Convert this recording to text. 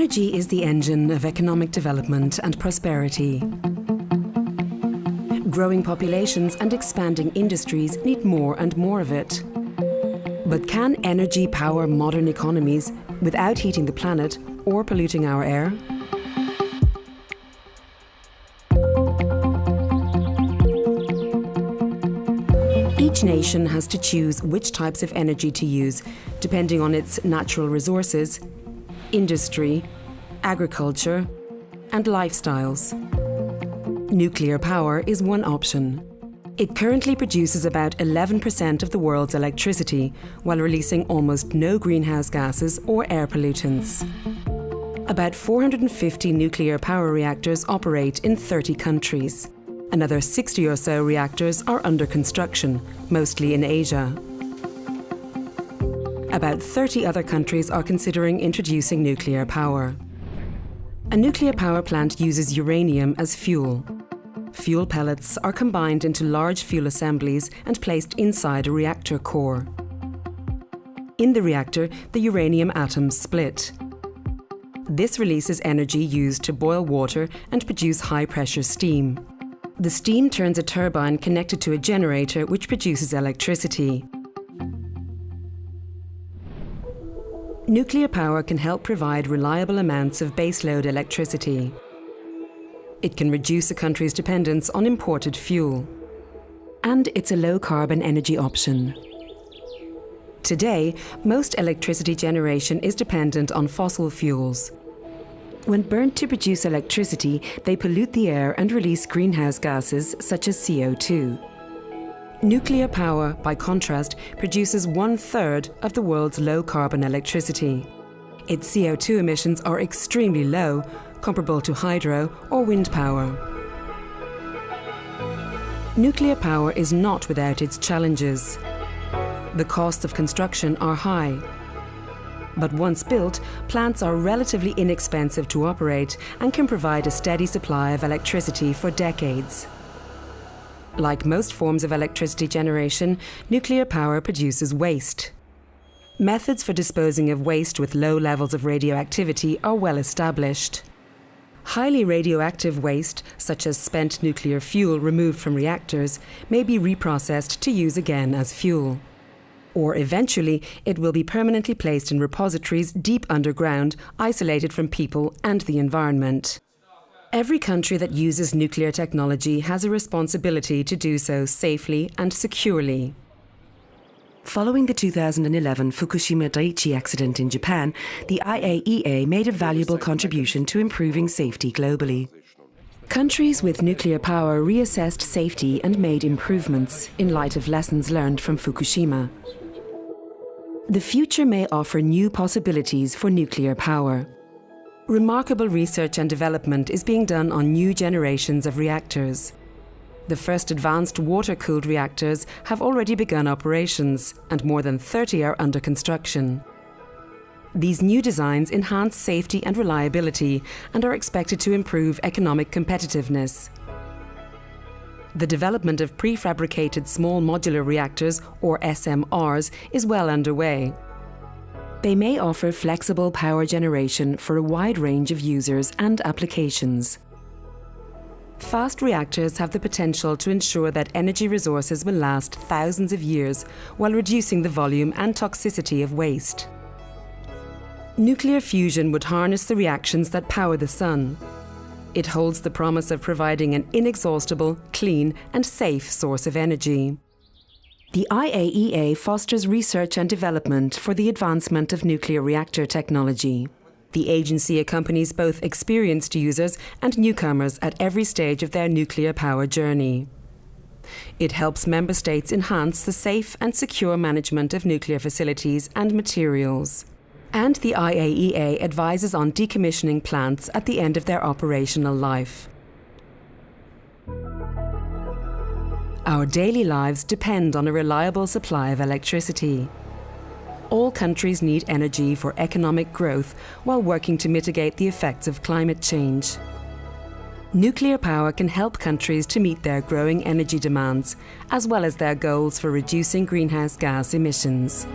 Energy is the engine of economic development and prosperity. Growing populations and expanding industries need more and more of it. But can energy power modern economies without heating the planet or polluting our air? Each nation has to choose which types of energy to use, depending on its natural resources, industry, agriculture, and lifestyles. Nuclear power is one option. It currently produces about 11% of the world's electricity, while releasing almost no greenhouse gases or air pollutants. About 450 nuclear power reactors operate in 30 countries. Another 60 or so reactors are under construction, mostly in Asia. About 30 other countries are considering introducing nuclear power. A nuclear power plant uses uranium as fuel. Fuel pellets are combined into large fuel assemblies and placed inside a reactor core. In the reactor, the uranium atoms split. This releases energy used to boil water and produce high-pressure steam. The steam turns a turbine connected to a generator which produces electricity. Nuclear power can help provide reliable amounts of baseload electricity. It can reduce a country's dependence on imported fuel. And it's a low-carbon energy option. Today, most electricity generation is dependent on fossil fuels. When burnt to produce electricity, they pollute the air and release greenhouse gases such as CO2. Nuclear power, by contrast, produces one third of the world's low carbon electricity. Its CO2 emissions are extremely low, comparable to hydro or wind power. Nuclear power is not without its challenges. The costs of construction are high. But once built, plants are relatively inexpensive to operate and can provide a steady supply of electricity for decades. Like most forms of electricity generation, nuclear power produces waste. Methods for disposing of waste with low levels of radioactivity are well established. Highly radioactive waste, such as spent nuclear fuel removed from reactors, may be reprocessed to use again as fuel. Or eventually, it will be permanently placed in repositories deep underground, isolated from people and the environment. Every country that uses nuclear technology has a responsibility to do so safely and securely. Following the 2011 Fukushima Daiichi accident in Japan, the IAEA made a valuable contribution to improving safety globally. Countries with nuclear power reassessed safety and made improvements in light of lessons learned from Fukushima. The future may offer new possibilities for nuclear power. Remarkable research and development is being done on new generations of reactors. The first advanced water-cooled reactors have already begun operations, and more than 30 are under construction. These new designs enhance safety and reliability and are expected to improve economic competitiveness. The development of prefabricated small modular reactors, or SMRs, is well underway. They may offer flexible power generation for a wide range of users and applications. Fast reactors have the potential to ensure that energy resources will last thousands of years while reducing the volume and toxicity of waste. Nuclear fusion would harness the reactions that power the sun. It holds the promise of providing an inexhaustible, clean and safe source of energy. The IAEA fosters research and development for the advancement of nuclear reactor technology. The agency accompanies both experienced users and newcomers at every stage of their nuclear power journey. It helps member states enhance the safe and secure management of nuclear facilities and materials. And the IAEA advises on decommissioning plants at the end of their operational life. Our daily lives depend on a reliable supply of electricity. All countries need energy for economic growth while working to mitigate the effects of climate change. Nuclear power can help countries to meet their growing energy demands, as well as their goals for reducing greenhouse gas emissions.